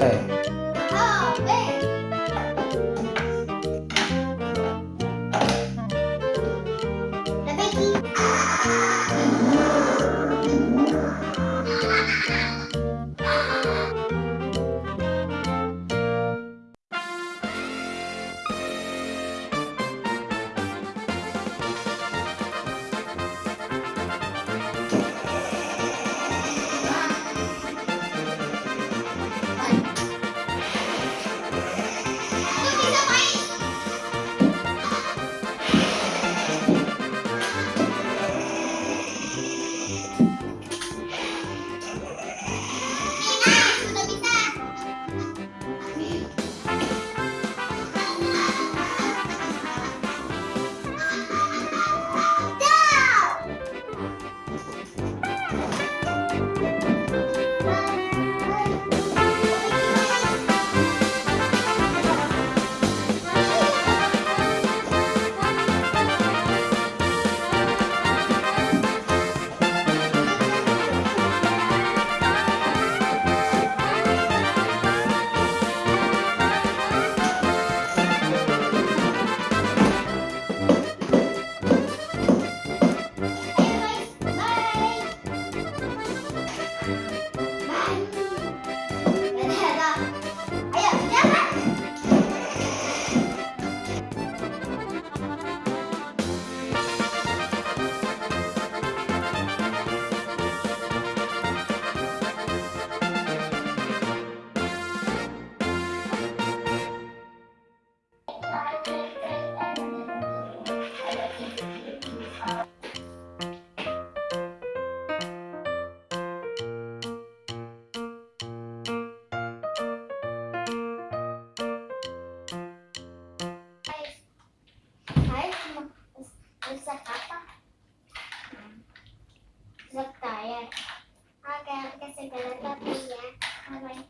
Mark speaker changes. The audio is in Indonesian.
Speaker 1: 宝贝。Thank oh, you. segala tapi ya. Bye bye.